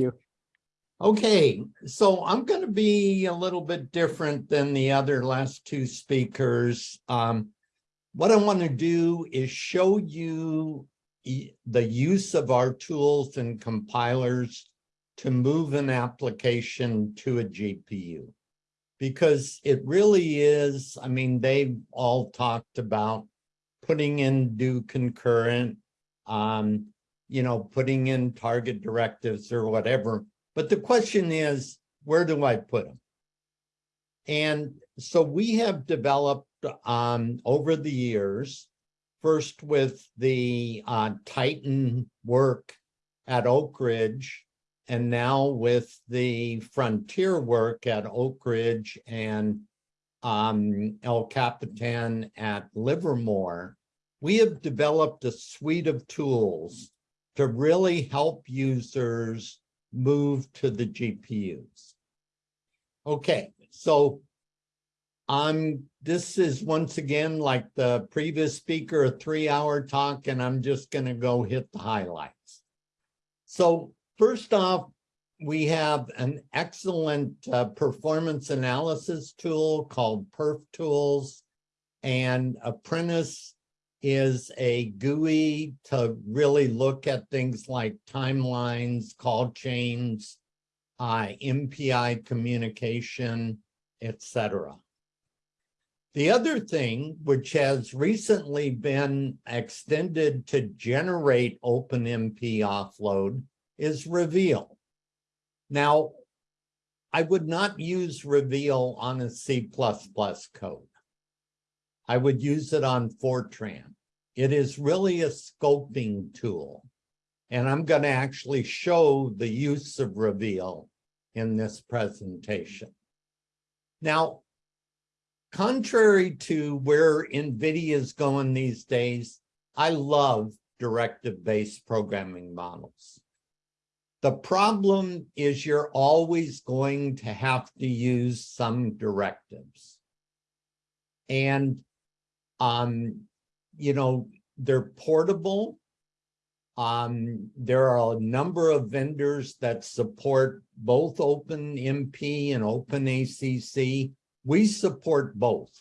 you. Okay, so I'm going to be a little bit different than the other last two speakers. Um, what I want to do is show you the use of our tools and compilers to move an application to a GPU. Because it really is, I mean, they've all talked about putting in do concurrent, um, you know, putting in target directives or whatever. But the question is, where do I put them? And so we have developed um, over the years, first with the uh, Titan work at Oak Ridge, and now with the Frontier work at Oak Ridge and um, El Capitan at Livermore, we have developed a suite of tools to really help users move to the GPUs. Okay, so I'm, this is once again, like the previous speaker, a three-hour talk, and I'm just gonna go hit the highlights. So first off, we have an excellent uh, performance analysis tool called Perf Tools, and Apprentice is a GUI to really look at things like timelines, call chains, uh, MPI communication, etc. The other thing, which has recently been extended to generate OpenMP offload, is Reveal. Now, I would not use Reveal on a C++ code. I would use it on Fortran. It is really a scoping tool. And I'm going to actually show the use of Reveal in this presentation. Now, contrary to where NVIDIA is going these days, I love directive-based programming models. The problem is you're always going to have to use some directives. And um, you know, they're portable. Um, there are a number of vendors that support both OpenMP and OpenACC. We support both.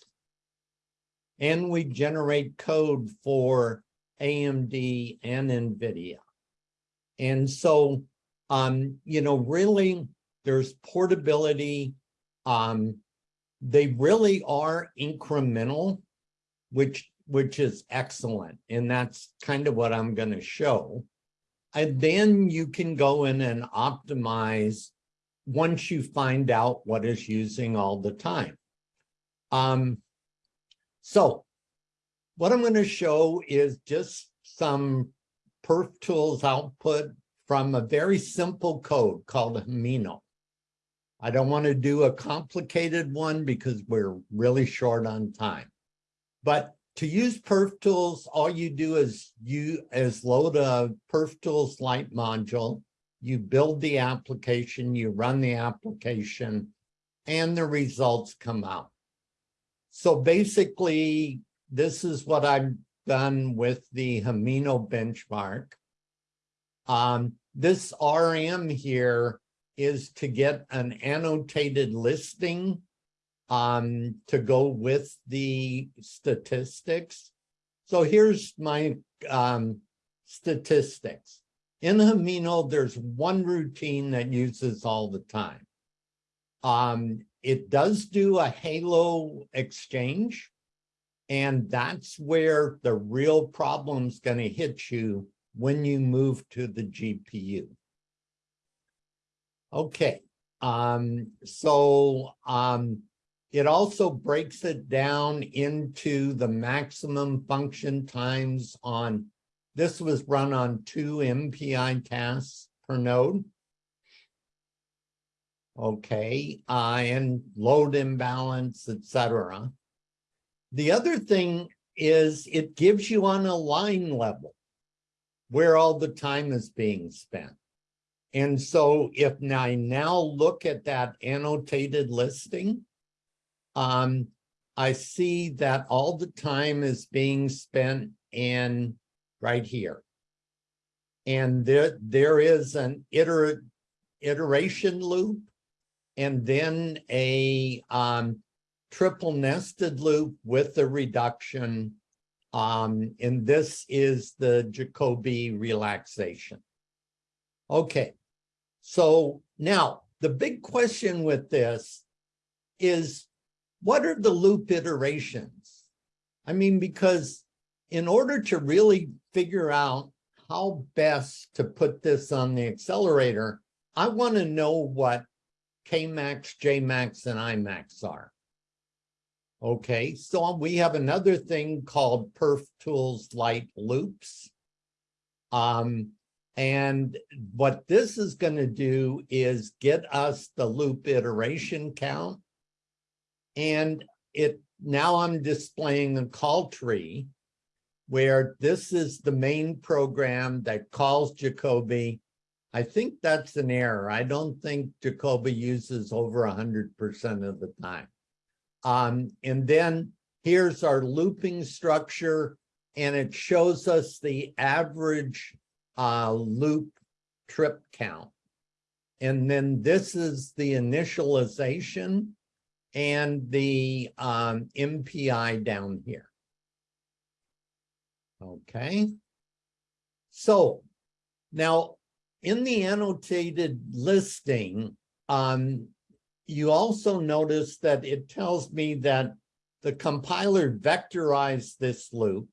And we generate code for AMD and NVIDIA. And so, um, you know, really, there's portability. Um, they really are incremental which which is excellent. And that's kind of what I'm going to show. And then you can go in and optimize once you find out what is using all the time. Um, so what I'm going to show is just some perf tools output from a very simple code called Himeno. I don't want to do a complicated one because we're really short on time. But to use perf tools, all you do is you as load a perf tools light module, you build the application, you run the application, and the results come out. So basically, this is what I've done with the Himeno benchmark. Um, this RM here is to get an annotated listing um, to go with the statistics. So here's my um, statistics. In Himeno, there's one routine that uses all the time. Um, it does do a halo exchange, and that's where the real problem's going to hit you when you move to the GPU. Okay, um, so um, it also breaks it down into the maximum function times on, this was run on two MPI tasks per node. Okay, uh, and load imbalance, etc. The other thing is it gives you on a line level where all the time is being spent. And so if I now look at that annotated listing, um, I see that all the time is being spent in right here. And there, there is an iterate, iteration loop and then a um, triple nested loop with a reduction. Um, and this is the Jacobi relaxation. Okay, so now the big question with this is what are the loop iterations? I mean, because in order to really figure out how best to put this on the accelerator, I want to know what Kmax, Jmax, and Imax are. Okay, so we have another thing called Perf Tools Light Loops. Um, and what this is going to do is get us the loop iteration count. And it now I'm displaying a call tree where this is the main program that calls Jacobi. I think that's an error. I don't think Jacobi uses over 100% of the time. Um, and then here's our looping structure, and it shows us the average uh, loop trip count. And then this is the initialization and the um, MPI down here. Okay. So now in the annotated listing, um, you also notice that it tells me that the compiler vectorized this loop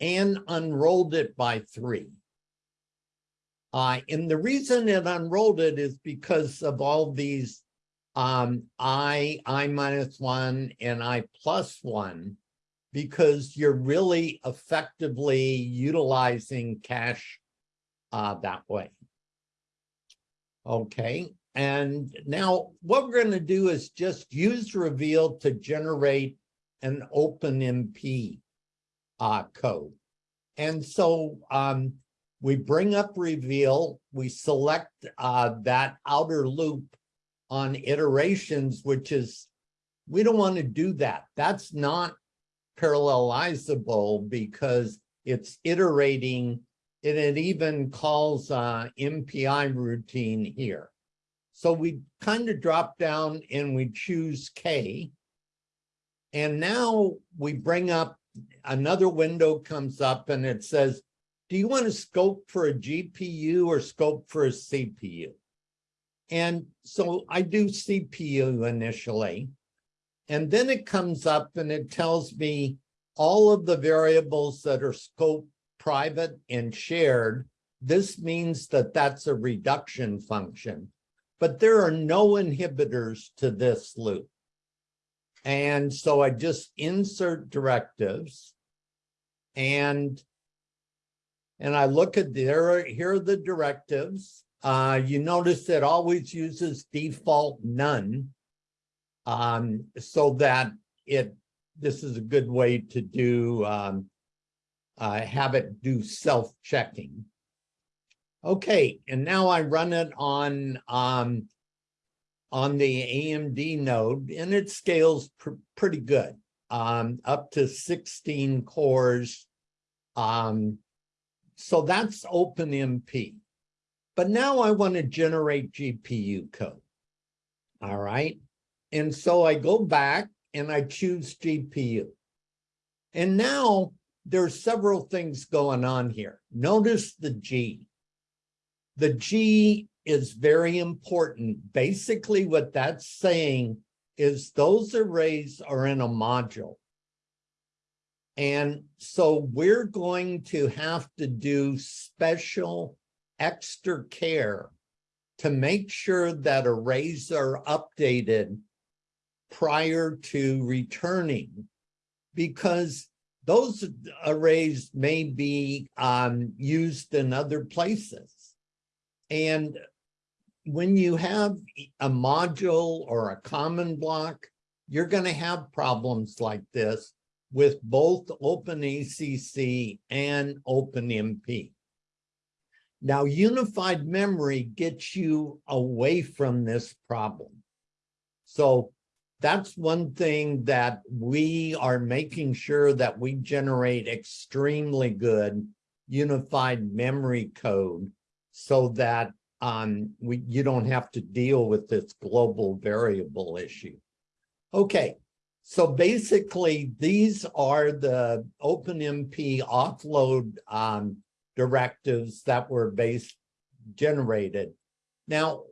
and unrolled it by three. Uh, and the reason it unrolled it is because of all these um, I, I minus one, and I plus one because you're really effectively utilizing cache uh, that way. Okay, and now what we're going to do is just use reveal to generate an OpenMP uh, code. And so um, we bring up reveal, we select uh, that outer loop on iterations, which is, we don't want to do that. That's not parallelizable because it's iterating and it even calls uh, MPI routine here. So we kind of drop down and we choose K. And now we bring up another window comes up and it says, do you want to scope for a GPU or scope for a CPU? And so I do CPU initially. And then it comes up and it tells me all of the variables that are scope private and shared. This means that that's a reduction function, but there are no inhibitors to this loop. And so I just insert directives and and I look at there, here are the directives. Uh, you notice it always uses default none um, so that it, this is a good way to do, um, uh, have it do self-checking. Okay, and now I run it on, um, on the AMD node and it scales pr pretty good, um, up to 16 cores. Um, so that's OpenMP. But now I want to generate GPU code. All right. And so I go back and I choose GPU. And now there's several things going on here. Notice the G. The G is very important. Basically, what that's saying is those arrays are in a module. And so we're going to have to do special extra care to make sure that arrays are updated prior to returning because those arrays may be um, used in other places. And when you have a module or a common block, you're going to have problems like this with both OpenACC and OpenMP. Now, unified memory gets you away from this problem. So that's one thing that we are making sure that we generate extremely good unified memory code so that um, we, you don't have to deal with this global variable issue. Okay, so basically these are the OpenMP offload um, directives that were based generated. Now,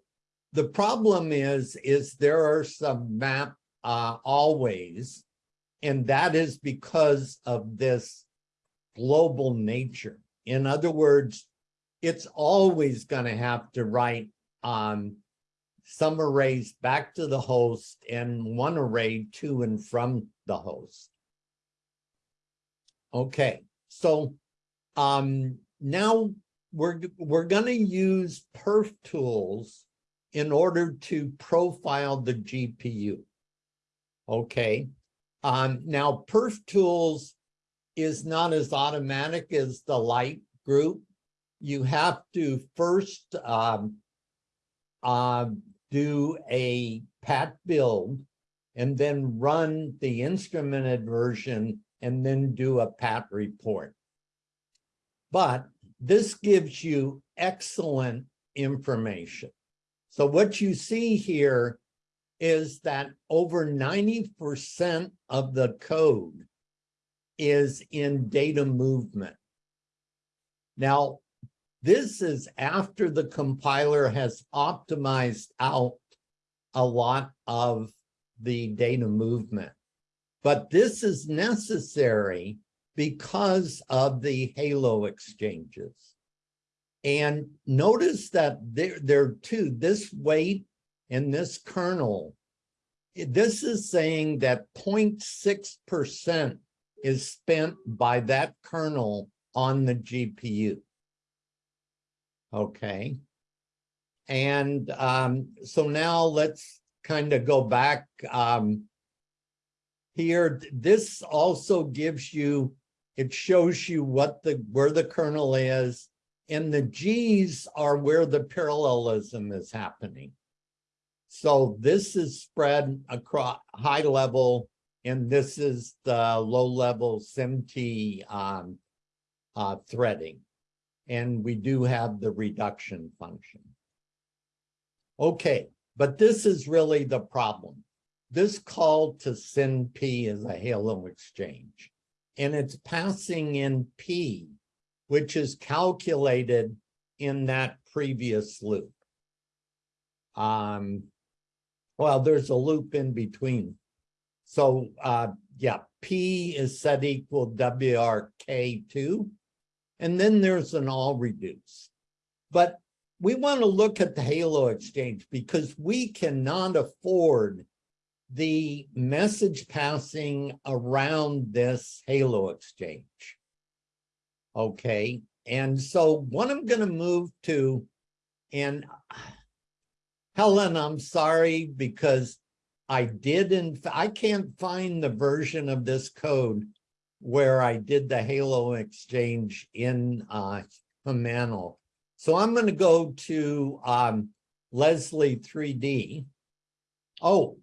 the problem is, is there are some map uh, always, and that is because of this global nature. In other words, it's always going to have to write um, some arrays back to the host and one array to and from the host. Okay, so um, now we're, we're going to use perf tools in order to profile the GPU. Okay, um, now perf tools is not as automatic as the light group. You have to first um, uh, do a pat build and then run the instrumented version and then do a pat report. But this gives you excellent information. So what you see here is that over 90% of the code is in data movement. Now, this is after the compiler has optimized out a lot of the data movement. But this is necessary because of the halo exchanges. And notice that there, there are two, this weight and this kernel. This is saying that 0.6% is spent by that kernel on the GPU. Okay. And um, so now let's kind of go back um, here. This also gives you, it shows you what the where the kernel is, and the G's are where the parallelism is happening. So this is spread across high level, and this is the low level SMT um, uh, threading. And we do have the reduction function. Okay, but this is really the problem. This call to send P is a halo exchange, and it's passing in P, which is calculated in that previous loop. Um, well, there's a loop in between. So uh, yeah, P is set equal WRK2, and then there's an all reduce. But we want to look at the Halo Exchange because we cannot afford the message passing around this Halo Exchange. Okay, and so what I'm going to move to, and Helen, I'm sorry because I did, in I can't find the version of this code where I did the Halo Exchange in uh, Himeno. So I'm going to go to um, Leslie 3D. Oh,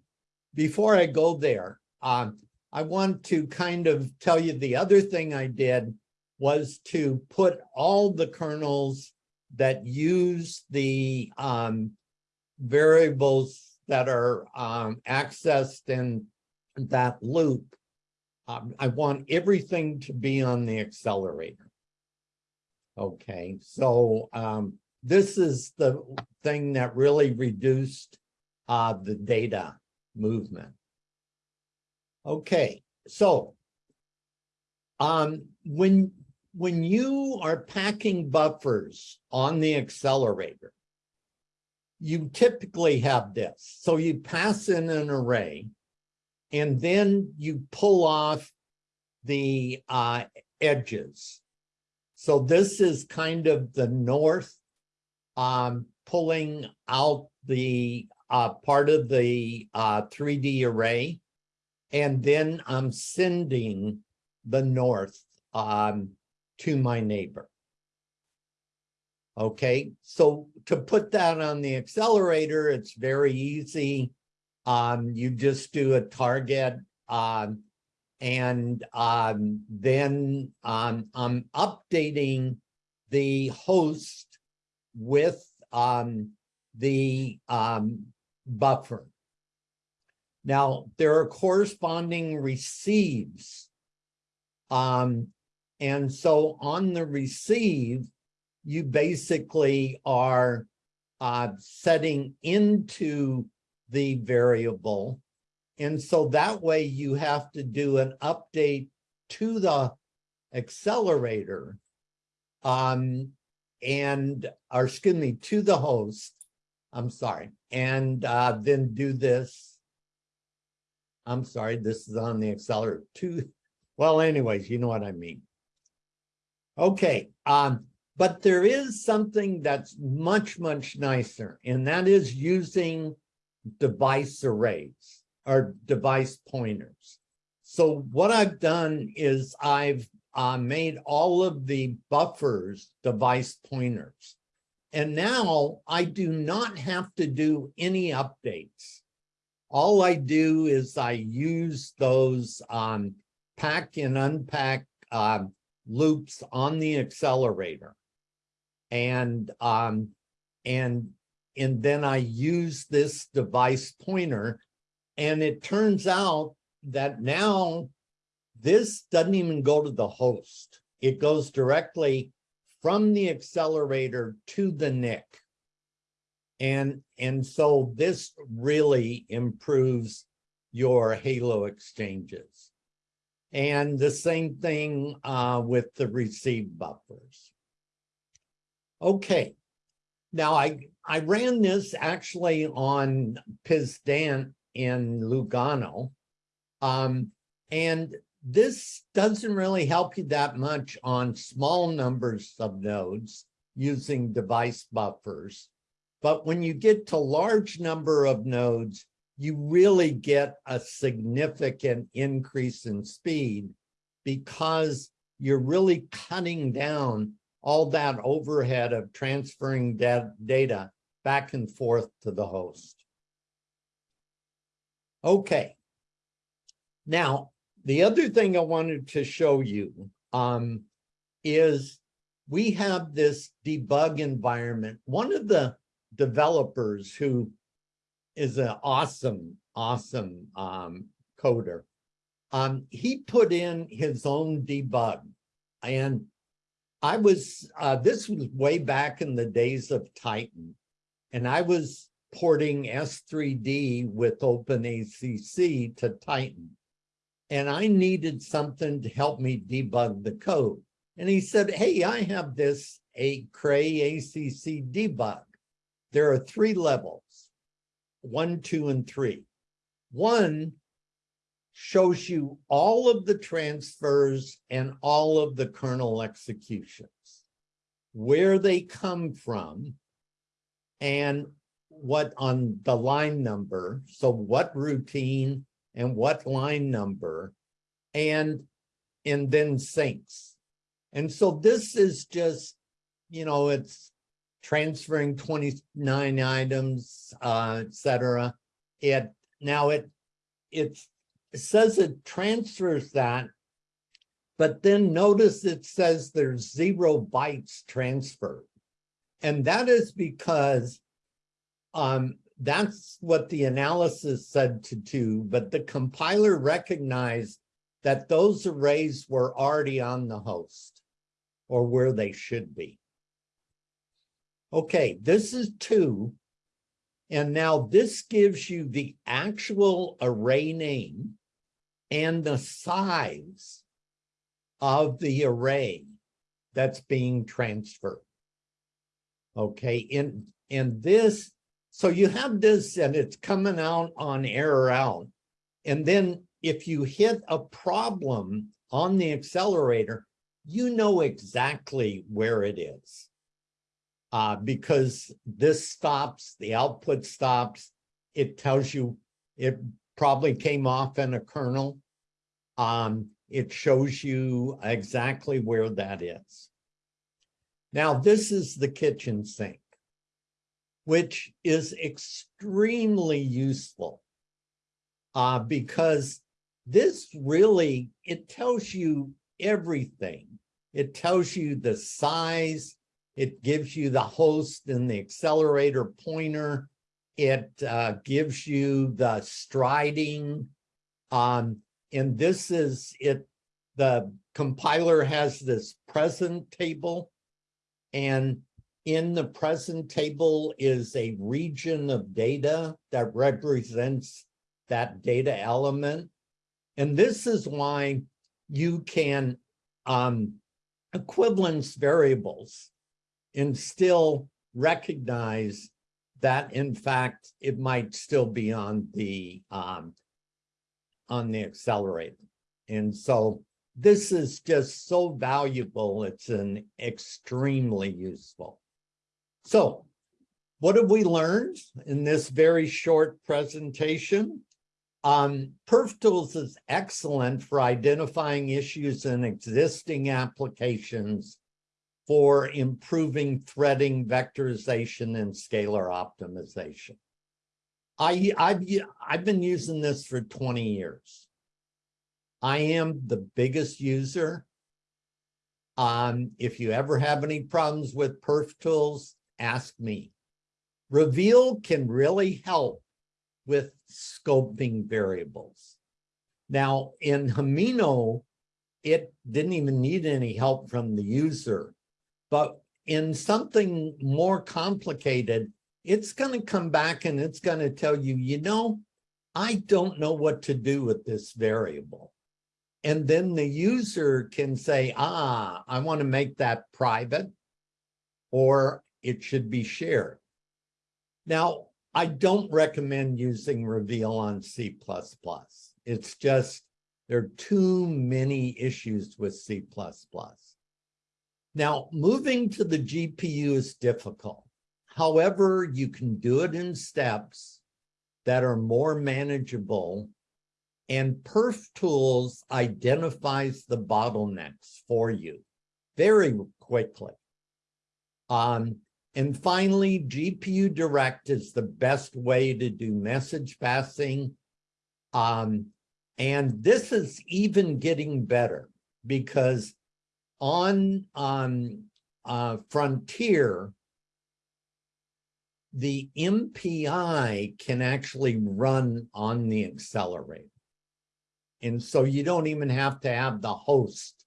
before I go there, um, I want to kind of tell you the other thing I did was to put all the kernels that use the um, variables that are um, accessed in that loop. Um, I want everything to be on the accelerator. Okay, so um, this is the thing that really reduced uh, the data movement. Okay, so um, when when you are packing buffers on the accelerator, you typically have this. So you pass in an array, and then you pull off the uh, edges. So this is kind of the north um, pulling out the uh, part of the uh, 3D array. And then I'm sending the north um, to my neighbor. Okay, so to put that on the accelerator, it's very easy. Um, you just do a target um, and um, then um, I'm updating the host with um, the um, buffer. Now, there are corresponding receives. Um, and so on the receive, you basically are uh, setting into the variable. And so that way you have to do an update to the accelerator um, and, or excuse me, to the host. I'm sorry. And uh, then do this. I'm sorry, this is on the accelerator to, well, anyways, you know what I mean. Okay, um, but there is something that's much, much nicer, and that is using device arrays or device pointers. So what I've done is I've uh, made all of the buffers device pointers. And now I do not have to do any updates. All I do is I use those um, pack and unpack uh, loops on the accelerator. And, um, and, and then I use this device pointer and it turns out that now this doesn't even go to the host. It goes directly from the accelerator to the NIC. And, and so this really improves your Halo exchanges. And the same thing uh, with the receive buffers. Okay, now I, I ran this actually on Piz Daint in Lugano. Um, and this doesn't really help you that much on small numbers of nodes using device buffers. But when you get to large number of nodes, you really get a significant increase in speed because you're really cutting down all that overhead of transferring that data back and forth to the host. Okay. Now, the other thing I wanted to show you um, is we have this debug environment. One of the developers who is an awesome, awesome um, coder, um, he put in his own debug. And I was, uh, this was way back in the days of Titan. And I was porting S3D with OpenACC to Titan. And I needed something to help me debug the code. And he said, hey, I have this a Cray ACC debug. There are three levels, one, two, and three. One shows you all of the transfers and all of the kernel executions, where they come from, and what on the line number. So what routine and what line number and and then syncs. And so this is just, you know, it's transferring 29 items, uh, etc. It now it it says it transfers that, but then notice it says there's zero bytes transferred. And that is because um, that's what the analysis said to do, but the compiler recognized that those arrays were already on the host or where they should be. Okay, this is two. And now this gives you the actual array name and the size of the array that's being transferred. Okay, and, and this so you have this and it's coming out on error out. And then if you hit a problem on the accelerator, you know exactly where it is. Uh, because this stops, the output stops, it tells you it probably came off in a kernel. Um, it shows you exactly where that is. Now, this is the kitchen sink which is extremely useful uh, because this really, it tells you everything. It tells you the size, It gives you the host and the accelerator pointer. It uh, gives you the striding. Um, and this is it, the compiler has this present table. And in the present table is a region of data that represents that data element. And this is why you can um, equivalence variables and still recognize that in fact it might still be on the um, on the accelerator. And so this is just so valuable. It's an extremely useful. So what have we learned in this very short presentation? Um, PerfTools is excellent for identifying issues in existing applications for improving threading, vectorization, and scalar optimization. I, I've, I've been using this for 20 years. I am the biggest user. Um, if you ever have any problems with perf tools, ask me. Reveal can really help with scoping variables. Now in Himeno, it didn't even need any help from the user, but in something more complicated, it's going to come back and it's going to tell you, you know, I don't know what to do with this variable. And then the user can say, ah, I want to make that private or it should be shared. Now, I don't recommend using reveal on C++. It's just, there are too many issues with C++. Now, moving to the GPU is difficult. However, you can do it in steps that are more manageable and Perf Tools identifies the bottlenecks for you very quickly. Um, and finally, GPU Direct is the best way to do message passing. Um, and this is even getting better because on, on uh, Frontier, the MPI can actually run on the accelerator. And so you don't even have to have the host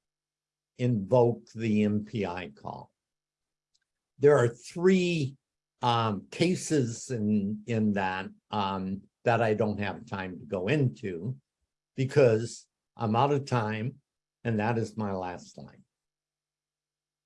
invoke the MPI call there are three um, cases in, in that um, that I don't have time to go into because I'm out of time and that is my last slide.